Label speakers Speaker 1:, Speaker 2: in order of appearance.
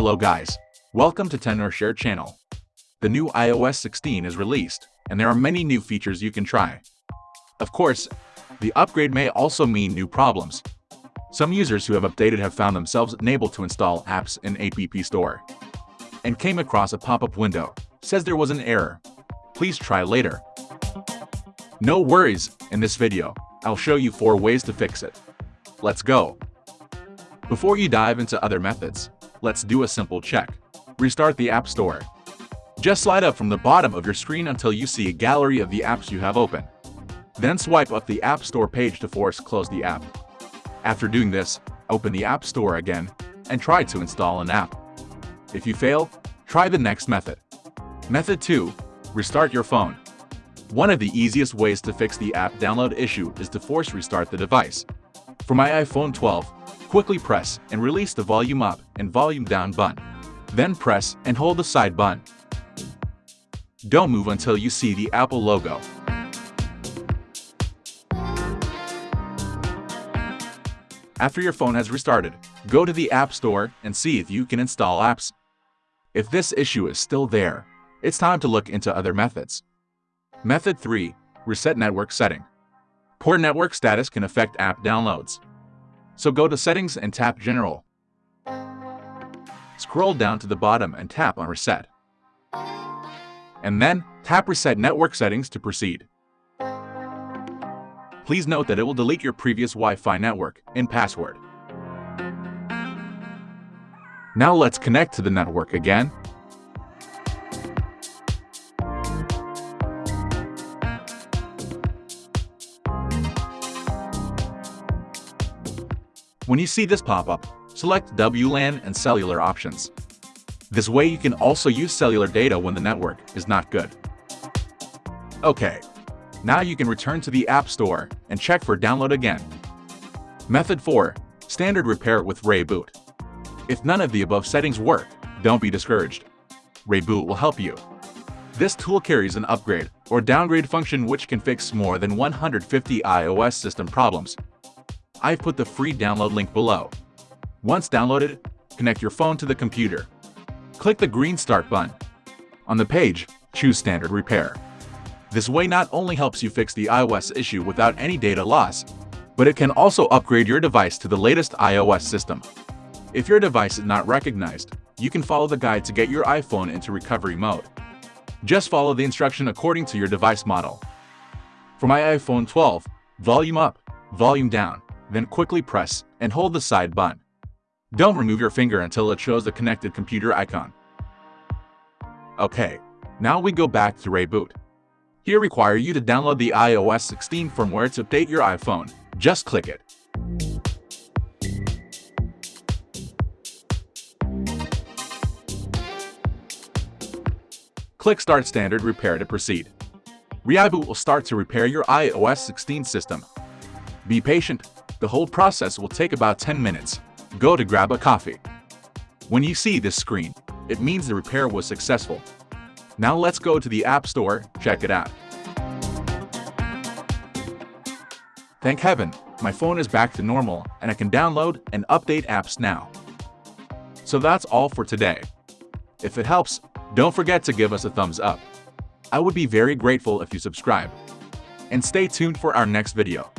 Speaker 1: Hello guys, welcome to TenorShare channel. The new iOS 16 is released, and there are many new features you can try. Of course, the upgrade may also mean new problems. Some users who have updated have found themselves unable to install apps in App Store and came across a pop-up window, says there was an error. Please try later. No worries, in this video, I'll show you 4 ways to fix it. Let's go! Before you dive into other methods, let's do a simple check. Restart the App Store. Just slide up from the bottom of your screen until you see a gallery of the apps you have open. Then swipe up the App Store page to force close the app. After doing this, open the App Store again and try to install an app. If you fail, try the next method. Method 2. Restart your phone. One of the easiest ways to fix the app download issue is to force restart the device. For my iPhone 12, quickly press and release the volume up and volume down button. Then press and hold the side button. Don't move until you see the Apple logo. After your phone has restarted, go to the App Store and see if you can install apps. If this issue is still there, it's time to look into other methods. Method 3. Reset network setting. Poor network status can affect app downloads. So go to Settings and tap General. Scroll down to the bottom and tap on Reset. And then tap Reset Network Settings to proceed. Please note that it will delete your previous Wi-Fi network and password. Now let's connect to the network again. When you see this pop-up, select WLAN and cellular options. This way you can also use cellular data when the network is not good. Okay, now you can return to the App Store and check for download again. Method 4. Standard Repair with ReiBoot. If none of the above settings work, don't be discouraged. ReiBoot will help you. This tool carries an upgrade or downgrade function which can fix more than 150 iOS system problems. I've put the free download link below. Once downloaded, connect your phone to the computer. Click the green Start button. On the page, choose Standard Repair. This way not only helps you fix the iOS issue without any data loss, but it can also upgrade your device to the latest iOS system. If your device is not recognized, you can follow the guide to get your iPhone into recovery mode. Just follow the instruction according to your device model. For my iPhone 12, volume up, volume down, then quickly press and hold the side button. Don't remove your finger until it shows the connected computer icon. Okay, now we go back to ReiBoot. Here require you to download the iOS 16 firmware to update your iPhone. Just click it. Click Start Standard Repair to proceed. ReiBoot will start to repair your iOS 16 system. Be patient, the whole process will take about 10 minutes. Go to grab a coffee. When you see this screen, it means the repair was successful. Now let's go to the App Store, check it out. Thank heaven, my phone is back to normal and I can download and update apps now. So that's all for today. If it helps, don't forget to give us a thumbs up. I would be very grateful if you subscribe. And stay tuned for our next video.